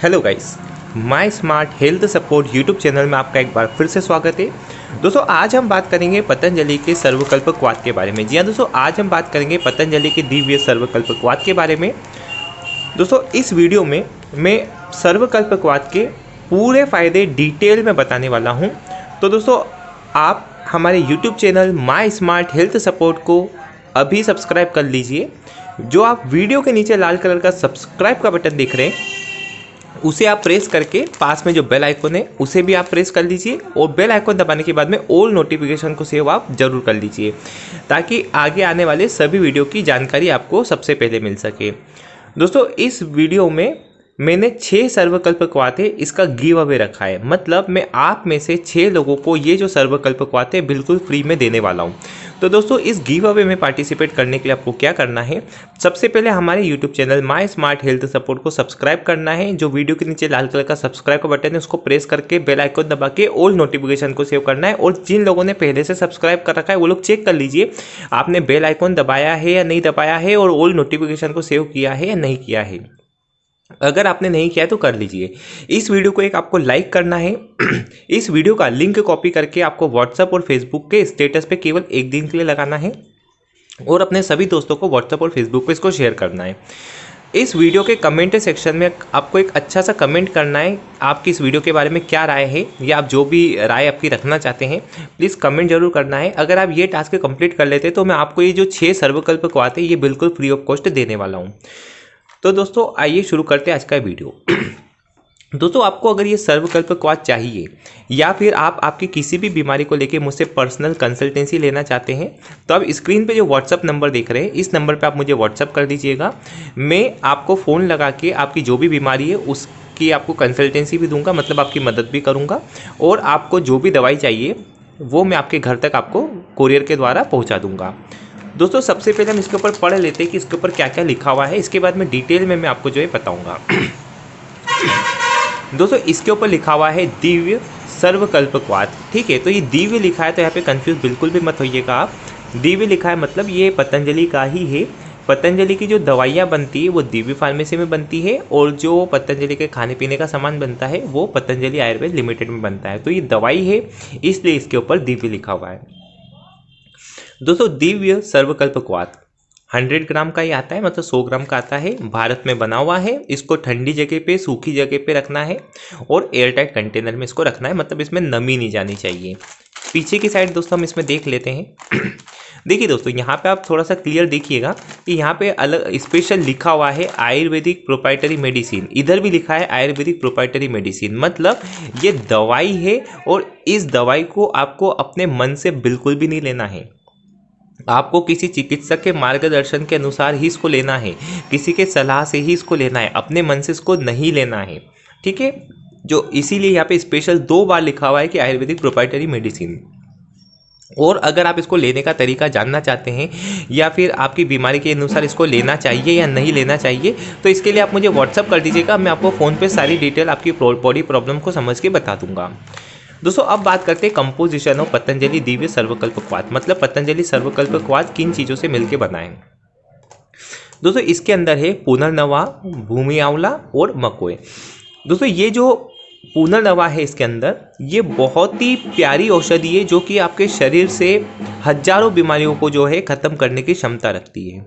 Hello guys my smart health support YouTube channel में आपका एक बार फिर से स्वागत है। दोस्तों, आज हम बात करेंगे पतंजलि के सर्वकल्पकवाद के बारे में। जी हाँ दोस्तों, आज हम बात करेंगे पतंजलि के दिव्य सर्वकल्पकवाद के बारे में। दोस्तों, इस वीडियो में मैं सर्वकल्पकवाद के पूरे फ़ायदे डिटेल में बताने वाला हूँ। तो दोस्तों, आप हमारे YouTube channel my smart health support को अभी सब्सक्राइब कर लीजिए। जो आप वीडियो के नीचे लाल कलर का सब्सक्राइब का बटन देख रहे हैं उसे आप प्रेस करके पास में जो बेल आइकन है, उसे भी आप प्रेस कर लीजिए और बेल आइकन दबाने के बाद में ऑल नोटिफिकेशन को सेव आप ज़रूर कर लीजिए ताकि आगे आने वाले सभी वीडियो की जानकारी आपको सबसे पहले मिल सके। दोस्तों, इस वीडियो में मैंने छः सर्वकल्प क्वाते इसका गिव अवे रखा है। मतलब मैं आप में से छः लोगों को ये जो सर्वकल्प क्वाते बिल्कुल फ्री में देने वाला हूँ। तो दोस्तों, इस गिव अवे में पार्टिसिपेट करने के लिए आपको क्या करना है? सबसे पहले हमारे YouTube channel my smart health support को सब्सक्राइब करना है। जो वीडियो के नीचे लाल कलर का सब्सक्राइब का बटन है, उसको प्रेस करके बेल आइकन दबा के ऑल नोटिफिकेशन को सेव करना है। और जिन लोगों ने पहले से सब्सक्राइब कर रखा है, वो लोग चेक कर लीजिए, आपने बेल आइकन दबाया है या नहीं दबाया है और ऑल नोटिफिकेशन को सेव किया है या नहीं किया है। अगर आपने नहीं किया तो कर लीजिए। इस वीडियो को एक आपको लाइक करना है। इस वीडियो का लिंक कॉपी करके आपको व्हाट्सएप और फेसबुक के स्टेटस पे केवल एक दिन के लिए लगाना है और अपने सभी दोस्तों को व्हाट्सएप और फेसबुक पे इसको शेयर करना है। इस वीडियो के कमेंट सेक्शन में आपको एक अच्छा सा कमेंट करना है, आपकी इस वीडियो के बारे में क्या राय है, या आप जो भी राय आपकी रखना चाहते हैं प्लीज़ कमेंट ज़रूर करना है। अगर आप ये टास्क कंप्लीट कर लेते तो मैं आपको ये जो छः सर्वकल्प को आते हैं ये बिल्कुल फ्री ऑफ़ कॉस्ट देने वाला हूँ। तो दोस्तों, आइए शुरू करते हैं आज का वीडियो। दोस्तों, आपको अगर ये सर्वकल्प क्वाद चाहिए, या फिर आप आपकी किसी भी बीमारी को लेकर मुझसे पर्सनल कंसल्टेंसी लेना चाहते हैं तो आप स्क्रीन पे जो व्हाट्सअप नंबर देख रहे हैं, इस नंबर पे आप मुझे व्हाट्सअप कर दीजिएगा। मैं आपको फ़ोन लगा के आपकी जो भी बीमारी है, उसकी आपको कंसल्टेंसी भी दूँगा मतलब आपकी मदद भी करूँगा, और आपको जो भी दवाई चाहिए, वो मैं आपके घर तक आपको कोरियर के द्वारा पहुँचा दूँगा। दोस्तों, सबसे पहले हम इसके ऊपर पढ़ लेते हैं कि इसके ऊपर क्या क्या लिखा हुआ है। इसके बाद में डिटेल में मैं आपको जो है बताऊँगा। दोस्तों, इसके ऊपर लिखा हुआ है दिव्य सर्वकल्पवाद ठीक है तो ये दिव्य लिखा है तो यहाँ पे कंफ्यूज बिल्कुल भी मत होइएगा आप। दिव्य लिखा है मतलब ये पतंजलि का ही है। पतंजलि की जो दवाइयाँ बनती है, वो दिव्य फार्मेसी में बनती है और जो पतंजलि के खाने पीने का सामान बनता है, वो पतंजलि आयुर्वेद लिमिटेड में बनता है। तो ये दवाई है, इसलिए इसके ऊपर दिव्य लिखा हुआ है। दोस्तों, दिव्य सर्वकल्प क्वाद हंड्रेड ग्राम का ही आता है मतलब सौ ग्राम का आता है। भारत में बना हुआ है, इसको ठंडी जगह पे, सूखी जगह पे रखना है और एयर टाइट कंटेनर में इसको रखना है मतलब इसमें नमी नहीं जानी चाहिए। पीछे की साइड दोस्तों, हम इसमें देख लेते हैं। देखिए दोस्तों, यहाँ पे आप थोड़ा सा क्लियर देखिएगा कि यहाँ पे अलग स्पेशल लिखा हुआ है आयुर्वेदिक प्रोपाइटरी मेडिसिन इधर भी लिखा है आयुर्वेदिक प्रोपाइटरी मेडिसिन मतलब ये दवाई है और इस दवाई को आपको अपने मन से बिल्कुल भी नहीं लेना है। आपको किसी चिकित्सक के मार्गदर्शन के अनुसार ही इसको लेना है। किसी के सलाह से ही इसको लेना है। अपने मन से इसको नहीं लेना है। ठीक है? जो इसीलिए यहाँ पे स्पेशल दो बार लिखा हुआ है कि आयुर्वेदिक प्रोपाइटरी मेडिसिन और अगर आप इसको लेने का तरीका जानना चाहते हैं, या फिर आपकी बीमारी के अनुसार इसको लेना चाहिए या नहीं लेना चाहिए तो इसके लिए आप मुझे व्हाट्सअप कर दीजिएगा। मैं आपको फ़ोन पे सारी डिटेल आपकी बॉडी प्रॉब्लम को समझ के बता दूँगा। दोस्तों, अब बात करते हैं composition of Patanjali Divya सर्वकल्प quad मतलब पतंजलि सर्वकल्प क्वाद किन चीज़ों से मिलकर बनाए? दोस्तों, इसके अंदर है पुनर्नवा भूमि आंवला और मकोए दोस्तों, ये जो पुनर्नवा है इसके अंदर, ये बहुत ही प्यारी औषधि है जो कि आपके शरीर से हज़ारों बीमारियों को जो है ख़त्म करने की क्षमता रखती है।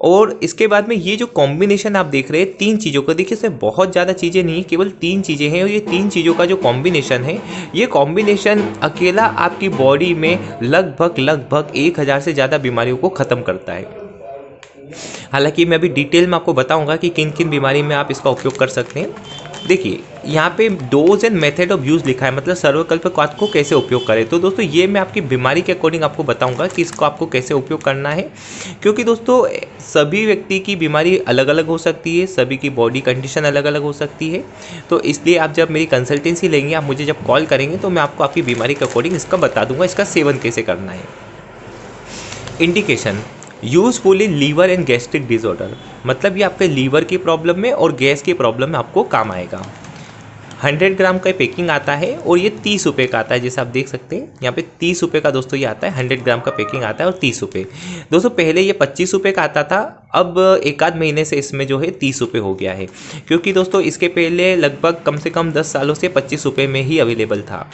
और इसके बाद में ये जो कॉम्बिनेशन आप देख रहे हैं, तीन चीज़ों का, देखिए, इसमें बहुत ज़्यादा चीज़ें नहीं, केवल तीन चीज़ें हैं और ये तीन चीज़ों का जो कॉम्बिनेशन है, ये कॉम्बिनेशन अकेला आपकी बॉडी में लगभग लगभग एक हज़ार से ज़्यादा बीमारियों को ख़त्म करता है। हालाँकि मैं अभी डिटेल में आपको बताऊँगा कि किन किन बीमारी में आप इसका उपयोग कर सकते हैं। देखिए, यहाँ पे dose and method of use लिखा है मतलब सर्वकल्प को कैसे उपयोग करें? तो दोस्तों, ये मैं आपकी बीमारी के अकॉर्डिंग आपको बताऊँगा कि इसको आपको कैसे उपयोग करना है। क्योंकि दोस्तों, सभी व्यक्ति की बीमारी अलग अलग हो सकती है, सभी की बॉडी कंडीशन अलग अलग हो सकती है। तो इसलिए आप जब मेरी कंसल्टेंसी लेंगे, आप मुझे जब कॉल करेंगे तो मैं आपको आपकी बीमारी के अकॉर्डिंग इसका बता दूँगा, इसका सेवन कैसे करना है। Indication useful in liver and gastric disorder. मतलब ये आपके लीवर की प्रॉब्लम में और गैस की प्रॉब्लम में आपको काम आएगा। हंड्रेड ग्राम का पैकिंग आता है और ये तीस रुपये का आता है, जैसे आप देख सकते हैं। यहाँ पे तीस रुपये का दोस्तों ये आता है, हंड्रेड ग्राम का पैकिंग आता है और तीस रुपये दोस्तों, पहले ये पच्चीस रुपये का आता था, अब एक आध महीने से इसमें जो है तीस रुपये हो गया है। क्योंकि दोस्तों, इसके पहले लगभग कम से कम दस सालों से पच्चीस रुपये में ही अवेलेबल था।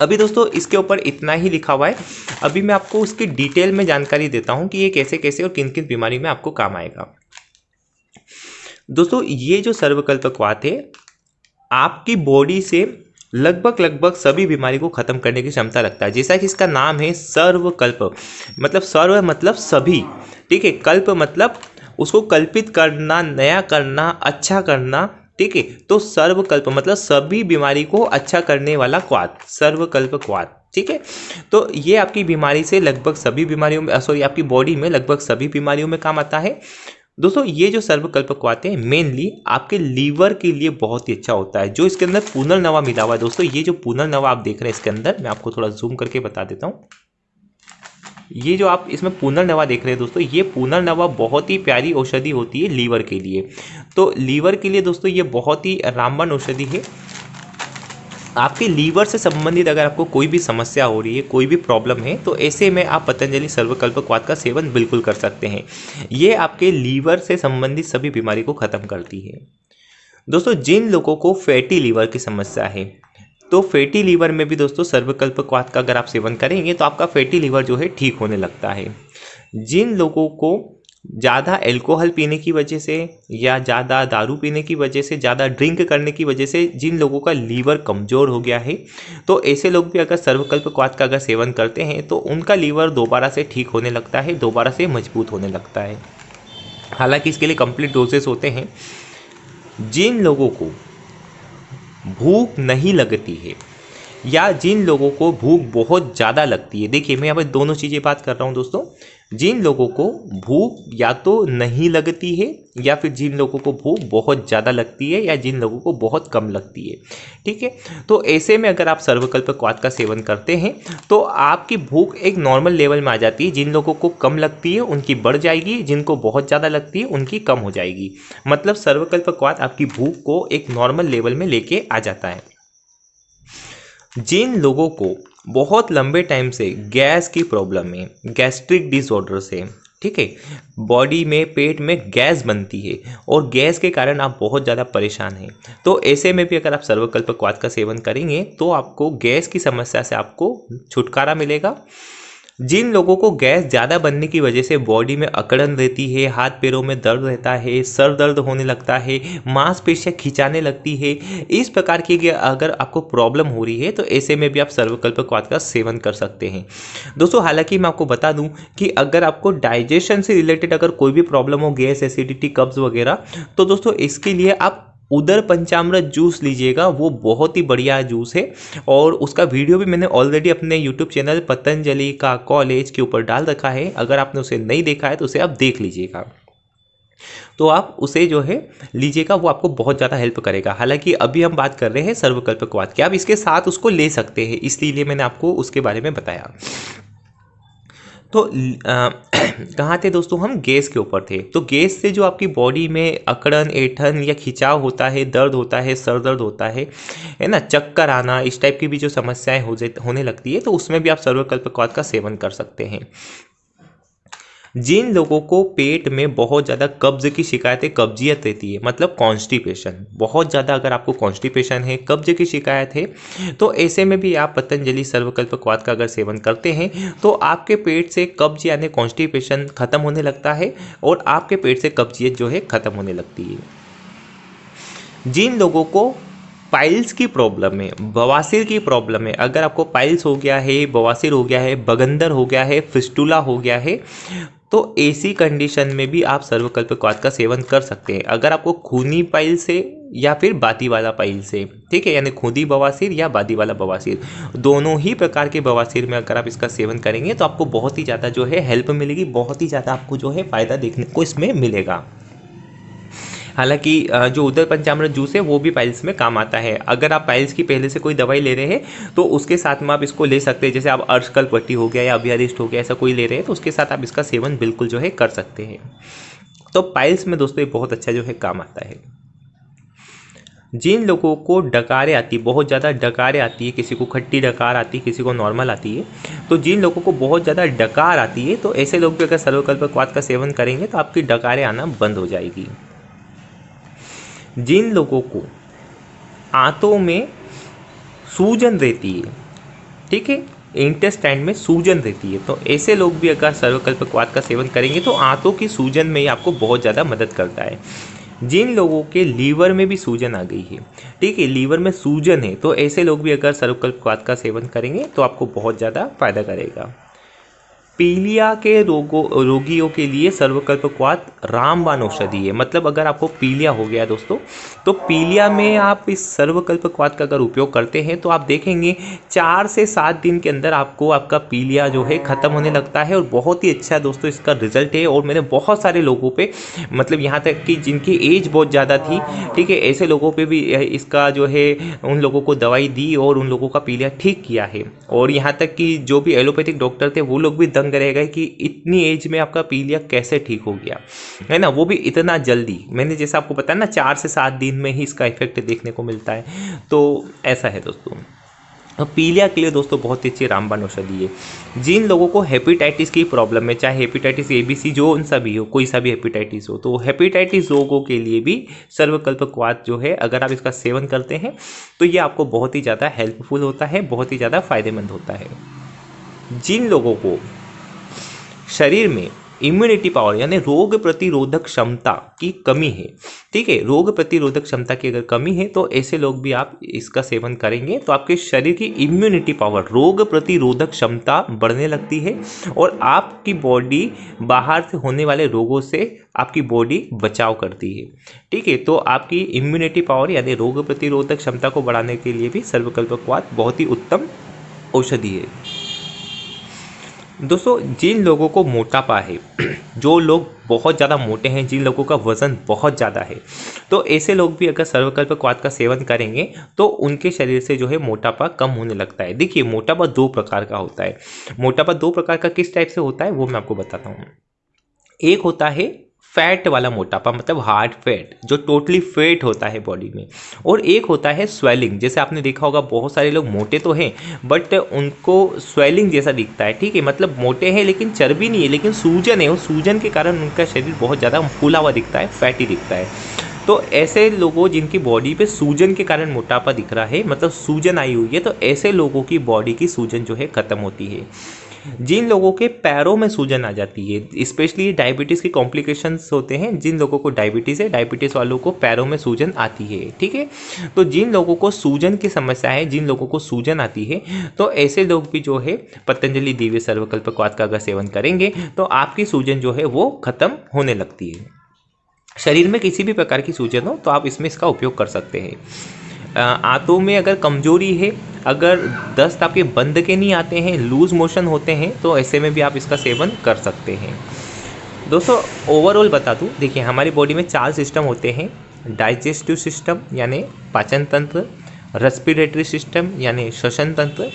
अभी दोस्तों, इसके ऊपर इतना ही लिखा हुआ है। अभी मैं आपको उसकी डिटेल में जानकारी देता हूँ कि ये कैसे कैसे और किन किन बीमारी में आपको काम आएगा। दोस्तों, ये जो सर्वकल्पकवात है, आपकी बॉडी से लगभग लगभग सभी बीमारी को ख़त्म करने की क्षमता रखता है। जैसा कि इसका नाम है सर्वकल्प। मतलब सर्व मतलब सभी। ठीक है, कल्प मतलब उसको कल्पित करना, नया करना अच्छा करना ठीक है? तो सर्वकल्प मतलब सभी बीमारी को अच्छा करने वाला क्वाद, सर्वकल्प क्वाद, ठीक है? तो ये आपकी बीमारी से लगभग सभी बीमारियों में सॉरी आपकी बॉडी में लगभग सभी बीमारियों में काम आता है। दोस्तों, ये जो सर्वकल्प क्वाते हैं मेनली आपके लीवर के लिए बहुत ही अच्छा होता है, जो इसके अंदर पुनर्नवा मिला हुआ है। दोस्तों, ये जो पुनर्नवा आप देख रहे हैं इसके अंदर, मैं आपको थोड़ा जूम करके बता देता हूँ। ये जो आप इसमें पुनर्नवा देख रहे हैं दोस्तों, ये पुनर्नवा बहुत ही प्यारी औषधि होती है लीवर के लिए। तो लीवर के लिए दोस्तों, ये बहुत ही रामबन औषधि है। आपके लीवर से संबंधित अगर आपको कोई भी समस्या हो रही है, कोई भी प्रॉब्लम है तो ऐसे में आप पतंजलि सर्वकल्प क्वाद का सेवन बिल्कुल कर सकते हैं। ये आपके लीवर से संबंधित सभी बीमारी को ख़त्म करती है। दोस्तों, जिन लोगों को फैटी लीवर की समस्या है तो फैटी लीवर में भी दोस्तों सर्वकल्प क्वाद का अगर आप सेवन करेंगे तो आपका फैटी लीवर जो है ठीक होने लगता है। जिन लोगों को ज़्यादा एल्कोहल पीने की वजह से या ज़्यादा दारू पीने की वजह से, ज़्यादा ड्रिंक करने की वजह से जिन लोगों का लीवर कमज़ोर हो गया है तो ऐसे लोग भी अगर सर्वकल्प क्वाद का अगर सेवन करते हैं तो उनका लीवर दोबारा से ठीक होने लगता है, दोबारा से मज़बूत होने लगता है। हालाँकि इसके लिए कंप्लीट डोजेस होते हैं। जिन लोगों को भूख नहीं लगती है, या जिन लोगों को भूख बहुत ज़्यादा लगती है। देखिए, मैं यहाँ पर दोनों चीज़ें बात कर रहा हूँ दोस्तों। जिन लोगों को भूख या तो नहीं लगती है, या फिर जिन लोगों को भूख बहुत ज़्यादा लगती है, या जिन लोगों को बहुत कम लगती है, ठीक है? तो ऐसे में अगर आप सर्वकल्प क्वाद का सेवन करते हैं तो आपकी भूख एक नॉर्मल लेवल में आ जाती है। जिन लोगों को कम लगती है, उनकी बढ़ जाएगी, जिनको बहुत ज़्यादा लगती है, उनकी कम हो जाएगी। मतलब सर्वकल्प क्वाद आपकी भूख को एक नॉर्मल लेवल में लेके आ जाता है। जिन लोगों को बहुत लंबे टाइम से गैस की प्रॉब्लम है गैस्ट्रिक डिसऑर्डर से, ठीक है? बॉडी में, पेट में गैस बनती है और गैस के कारण आप बहुत ज़्यादा परेशान हैं। तो ऐसे में भी अगर आप सर्वकल्प क्वाद का सेवन करेंगे तो आपको गैस की समस्या से आपको छुटकारा मिलेगा। जिन लोगों को गैस ज़्यादा बनने की वजह से बॉडी में अकड़न रहती है, हाथ पैरों में दर्द रहता है, सर दर्द होने लगता है, मांसपेशियाँ खिंचाने लगती है, इस प्रकार की अगर आपको प्रॉब्लम हो रही है तो ऐसे में भी आप सर्वकल्प क्वाद का सेवन कर सकते हैं। दोस्तों, हालाँकि मैं आपको बता दूँ कि अगर आपको डाइजेशन से रिलेटेड अगर कोई भी प्रॉब्लम हो, गैस, एसिडिटी, कब्ज वगैरह तो दोस्तों, इसके लिए आप उधर पंचामृत जूस लीजिएगा, वो बहुत ही बढ़िया जूस है। और उसका वीडियो भी मैंने ऑलरेडी अपने यूट्यूब चैनल पतंजलि का कॉलेज के ऊपर डाल रखा है। अगर आपने उसे नहीं देखा है तो उसे आप देख लीजिएगा। तो आप उसे जो है, लीजिएगा, वो आपको बहुत ज़्यादा हेल्प करेगा। हालाँकि अभी हम बात कर रहे हैं सर्वकल्प क्वाद की। आप इसके साथ उसको ले सकते हैं, इसलिए मैंने आपको उसके बारे में बताया। तो कहाँ थे दोस्तों हम? गैस के ऊपर थे। तो गैस से जो आपकी बॉडी में अकड़न, ऐठन या खिंचाव होता है, दर्द होता है, सर दर्द होता है है ना? चक्कर आना, इस टाइप की भी जो समस्याएँ हो होने लगती है तो उसमें भी आप सर्वकल्प का सेवन कर सकते हैं। जिन लोगों को पेट में बहुत ज़्यादा कब्ज की शिकायतें, कब्जियत रहती है मतलब कॉन्स्टिपेशन बहुत ज़्यादा अगर आपको कॉन्स्टिपेशन है, कब्ज की शिकायत है तो ऐसे में भी आप पतंजलि सर्वकल्प क्वाद का अगर सेवन करते हैं तो आपके पेट से कब्ज यानी कॉन्स्टिपेशन ख़त्म होने लगता है और आपके पेट से कब्जियत जो है ख़त्म होने लगती है। जिन लोगों को पाइल्स की प्रॉब्लम है, बवासीर की प्रॉब्लम है, अगर आपको पाइल्स हो गया है, बवासीर हो गया है, बगंदर हो गया है, फिस्टूला हो गया है तो ऐसी कंडीशन में भी आप सर्वकल्प क्वाथ का सेवन कर सकते हैं। अगर आपको खूनी पाइल से या फिर बाती वाला पाइल से, ठीक है, यानी खूदी बवासीर या बादी वाला बवासीर दोनों ही प्रकार के बवासीर में अगर आप इसका सेवन करेंगे तो आपको बहुत ही ज़्यादा जो है हेल्प मिलेगी, बहुत ही ज़्यादा आपको जो है फ़ायदा देखने को इसमें मिलेगा। हालाँकि जो उदर पंचामृत जूस है, वो भी पाइल्स में काम आता है। अगर आप पाइल्स की पहले से कोई दवाई ले रहे हैं तो उसके साथ में आप इसको ले सकते हैं। जैसे आप अर्शकल पट्टी हो गया या अभियारिस्ट हो गया, ऐसा कोई ले रहे हैं तो उसके साथ आप इसका सेवन बिल्कुल जो है कर सकते हैं। तो पाइल्स में दोस्तों, ये बहुत अच्छा जो है काम आता है। जिन लोगों को डकारे आती बहुत ज़्यादा डकारे आती है, किसी को खट्टी डकार आती है, किसी को नॉर्मल आती है तो जिन लोगों को बहुत ज़्यादा डकार आती है तो ऐसे लोग भी अगर सर्वकल्प क्वाद का सेवन करेंगे तो आपकी डकारें आना बंद हो जाएगी। जिन लोगों को आंतों में सूजन रहती है, ठीक है? इंटेस्टाइन में सूजन रहती है। तो ऐसे लोग भी अगर सर्वकल्प क्वाद का सेवन करेंगे तो आंतों की सूजन में ही आपको बहुत ज़्यादा मदद करता है। जिन लोगों के लीवर में भी सूजन आ गई है, ठीक है? लीवर में सूजन है तो ऐसे लोग भी अगर सर्वकल्प क्वाद का सेवन करेंगे तो आपको बहुत ज़्यादा फ़ायदा करेगा। पीलिया के रोगों, रोगियों के लिए सर्वकल्प क्वाद रामबान औषधि है। मतलब अगर आपको पीलिया हो गया दोस्तों तो पीलिया में आप इस सर्वकल्प क्वाद का अगर उपयोग करते हैं तो आप देखेंगे चार से सात दिन के अंदर आपको आपका पीलिया जो है ख़त्म होने लगता है और बहुत ही अच्छा दोस्तों इसका रिज़ल्ट है। और मैंने बहुत सारे लोगों पर मतलब यहाँ तक कि जिनकी एज बहुत ज़्यादा थी, ठीक है, ऐसे लोगों पर भी इसका जो है उन लोगों को दवाई दी और उन लोगों का पीलिया ठीक किया है। और यहाँ तक कि जो भी एलोपैथिक डॉक्टर थे, वो लोग भी रहेगा कि इतनी एज में आपका पीलिया कैसे ठीक हो गया? है ना? वो भी इतना जल्दी। मैंने जैसा आपको बताया ना, चार से सात दिन में ही इसका इफ़ेक्ट देखने को मिलता है। तो ऐसा है दोस्तों। पीलिया के लिए दोस्तों बहुत ही अच्छी रामबान औषधि है। जिन लोगों को हेपेटाइटिस की प्रॉब्लम है, चाहे हेपेटाइटिस ए बी सी जो उन सा भी हो, कोई सा भी हेपेटाइटिस हो तो हेपेटाइटिस रोगों के लिए भी सर्वकल्प क्वाद जो है, अगर आप इसका सेवन करते हैं तो ये आपको बहुत ही ज़्यादा हेल्पफुल होता है, बहुत ही ज़्यादा फ़ायदेमंद होता है। जिन लोगों को शरीर में इम्यूनिटी पावर यानी रोग प्रतिरोधक क्षमता की कमी है। ठीक है, रोग प्रतिरोधक क्षमता की अगर कमी है तो ऐसे लोग भी आप इसका सेवन करेंगे तो आपके शरीर की इम्यूनिटी पावर रोग प्रतिरोधक क्षमता बढ़ने लगती है और आपकी बॉडी बाहर से होने वाले रोगों से आपकी बॉडी बचाव करती है। ठीक है तो आपकी इम्यूनिटी पावर यानी रोग प्रतिरोधक क्षमता को बढ़ाने के लिए भी सर्वकल्पकवाद बहुत ही उत्तम औषधि है। दोस्तों, जिन लोगों को मोटापा है, जो लोग बहुत ज़्यादा मोटे हैं, जिन लोगों का वज़न बहुत ज़्यादा है तो ऐसे लोग भी अगर सर्वकल्प क्वाद का सेवन करेंगे तो उनके शरीर से जो है मोटापा कम होने लगता है। देखिए, मोटापा दो प्रकार का होता है। मोटापा दो प्रकार का किस टाइप से होता है, वो मैं आपको बताता हूँ। एक होता है फैट वाला मोटापा मतलब हार्ड फैट जो टोटली फैट होता है बॉडी में। और एक होता है स्वेलिंग जैसे आपने देखा होगा, बहुत सारे लोग मोटे तो हैं बट उनको स्वेलिंग जैसा दिखता है, ठीक है? मतलब मोटे हैं लेकिन चर्बी नहीं है, लेकिन सूजन है उस सूजन के कारण उनका शरीर बहुत ज़्यादा फूला हुआ दिखता है फैटी दिखता है। तो ऐसे लोगों जिनकी बॉडी पे सूजन के कारण मोटापा दिख रहा है मतलब सूजन आई हुई है तो ऐसे लोगों की बॉडी की सूजन जो है ख़त्म होती है। जिन लोगों के पैरों में सूजन आ जाती है स्पेशली डायबिटीज़ के कॉम्प्लिकेशंस होते हैं, जिन लोगों को डायबिटीज़ है डायबिटीज़ वालों को पैरों में सूजन आती है, ठीक है? तो जिन लोगों को सूजन की समस्या है, जिन लोगों को सूजन आती है तो ऐसे लोग भी जो है, पतंजलि दिव्य सर्वकल्प क्वाद का अगर सेवन करेंगे तो आपकी सूजन जो है, वो ख़त्म होने लगती है। शरीर में किसी भी प्रकार की सूजन हो तो आप इसमें इसका उपयोग कर सकते हैं। आंतों में अगर कमज़ोरी है, अगर दस्त आपके बंद के नहीं आते हैं, लूज मोशन होते हैं तो ऐसे में भी आप इसका सेवन कर सकते हैं। दोस्तों ओवरऑल बता दूँ, देखिए, हमारी बॉडी में चार सिस्टम होते हैं डाइजेस्टिव सिस्टम यानी पाचन तंत्र रेस्पिरेटरी सिस्टम यानी श्वसन तंत्र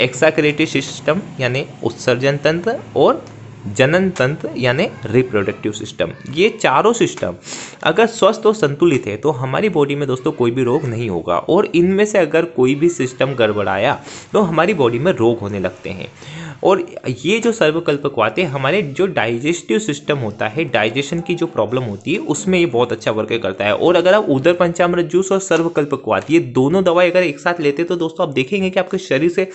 एक्साक्रेटिव सिस्टम यानी उत्सर्जन तंत्र और जनन तंत्र यानी रिप्रोडक्टिव सिस्टम ये चारों सिस्टम अगर स्वस्थ और संतुलित है तो हमारी बॉडी में दोस्तों कोई भी रोग नहीं होगा। और इनमें से अगर कोई भी सिस्टम गड़बड़ाया तो हमारी बॉडी में रोग होने लगते हैं। और ये जो सर्वकल्प क्वाते हमारे जो डाइजेस्टिव सिस्टम होता है डाइजेशन की जो प्रॉब्लम होती है, उसमें ये बहुत अच्छा वर्क करता है। और अगर आप उदर पंचामृत जूस और सर्वकल्प क्वात ये दोनों दवाई अगर एक साथ लेते तो दोस्तों आप देखेंगे कि आपके शरीर से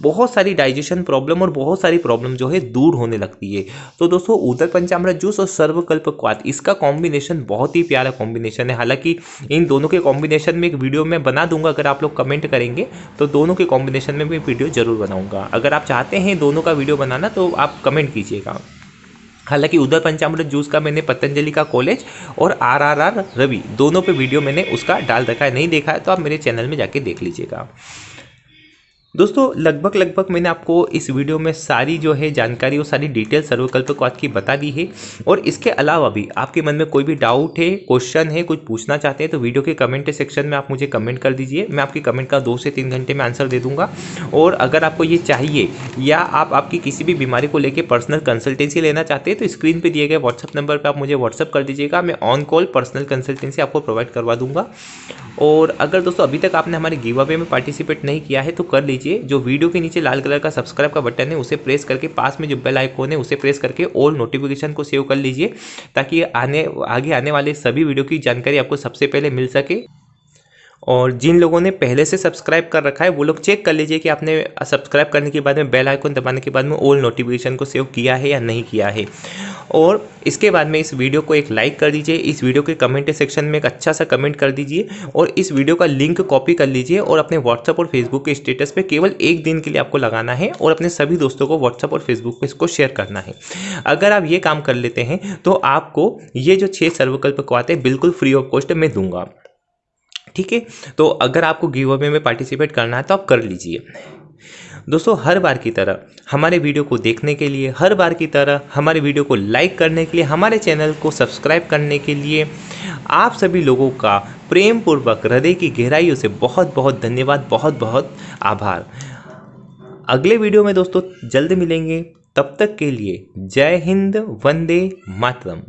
बहुत सारी डाइजेशन प्रॉब्लम और बहुत सारी प्रॉब्लम जो है दूर होने लगती है। तो दोस्तों, उदर पंचामृत जूस और सर्वकल्प क्वात इसका कॉम्बिनेशन बहुत ही प्यारा कॉम्बिनेशन है। हालाँकि इन दोनों के कॉम्बिनेशन में एक वीडियो मैं बना दूँगा, अगर आप लोग कमेंट करेंगे तो दोनों के कॉम्बिनेशन में भी वीडियो ज़रूर बनाऊँगा। अगर आप चाहते हैं दोनों का वीडियो बनाना तो आप कमेंट कीजिएगा। हालाँकि उधर पंचामृत जूस का मैंने पतंजलि का कॉलेज और आर आर आर रवि, दोनों पे वीडियो मैंने उसका डाल रखा है, नहीं देखा है तो आप मेरे चैनल में जाके देख लीजिएगा। दोस्तों, लगभग लगभग मैंने आपको इस वीडियो में सारी जो है जानकारी और सारी डिटेल सर्वकल्पवाद की बता दी है। और इसके अलावा भी आपके मन में कोई भी डाउट है क्वेश्चन है, कुछ पूछना चाहते हैं तो वीडियो के कमेंट सेक्शन में आप मुझे कमेंट कर दीजिए। मैं आपकी कमेंट का दो से तीन घंटे में आंसर दे दूँगा। और अगर आपको ये चाहिए या आप आपकी किसी भी बीमारी को लेकर पर्सनल कंसल्टेंसी लेना चाहते हैं तो स्क्रीन पर दिए गए व्हाट्सअप नंबर पर आप मुझे व्हाट्सअप कर दीजिएगा। मैं ऑन कॉल पर्सनल कंसल्टेंसी आपको प्रोवाइड करवा दूँगा। और अगर दोस्तों, अभी तक आपने हमारे गिव अवे में पार्टिसिपेट नहीं किया है तो कर लीजिए। जो वीडियो के नीचे लाल कलर का सब्सक्राइब का बटन है, उसे प्रेस करके पास में जो बेल आइकॉन है, उसे प्रेस करके ऑल नोटिफिकेशन को सेव कर लीजिए, ताकि आने, आगे आने वाले सभी वीडियो की जानकारी आपको सबसे पहले मिल सके। और जिन लोगों ने पहले से सब्सक्राइब कर रखा है, वो लोग चेक कर लीजिए कि आपने सब्सक्राइब करने के बाद में बेल आइकन दबाने के बाद में ऑल नोटिफिकेशन को सेव किया है या नहीं किया है। और इसके बाद में इस वीडियो को एक लाइक कर दीजिए, इस वीडियो के कमेंट सेक्शन में एक अच्छा सा कमेंट कर दीजिए और इस वीडियो का लिंक कॉपी कर लीजिए और अपने व्हाट्सअप और फेसबुक के स्टेटस पे केवल एक दिन के लिए आपको लगाना है और अपने सभी दोस्तों को व्हाट्सअप और फेसबुक पे इसको शेयर करना है। अगर आप ये काम कर लेते हैं तो आपको ये जो छः सर्वकल्प को आते बिल्कुल फ्री ऑफ़ कॉस्ट मैं दूँगा। ठीक है? तो अगर आपको गिव अवे में पार्टिसिपेट करना है तो आप कर लीजिए। दोस्तों, हर बार की तरह हमारे वीडियो को देखने के लिए, हर बार की तरह हमारे वीडियो को लाइक करने के लिए, हमारे चैनल को सब्सक्राइब करने के लिए आप सभी लोगों का प्रेम पूर्वक हृदय की गहराइयों से बहुत बहुत धन्यवाद बहुत बहुत आभार। अगले वीडियो में दोस्तों जल्द मिलेंगे। तब तक के लिए जय हिंद, वंदे मातरम।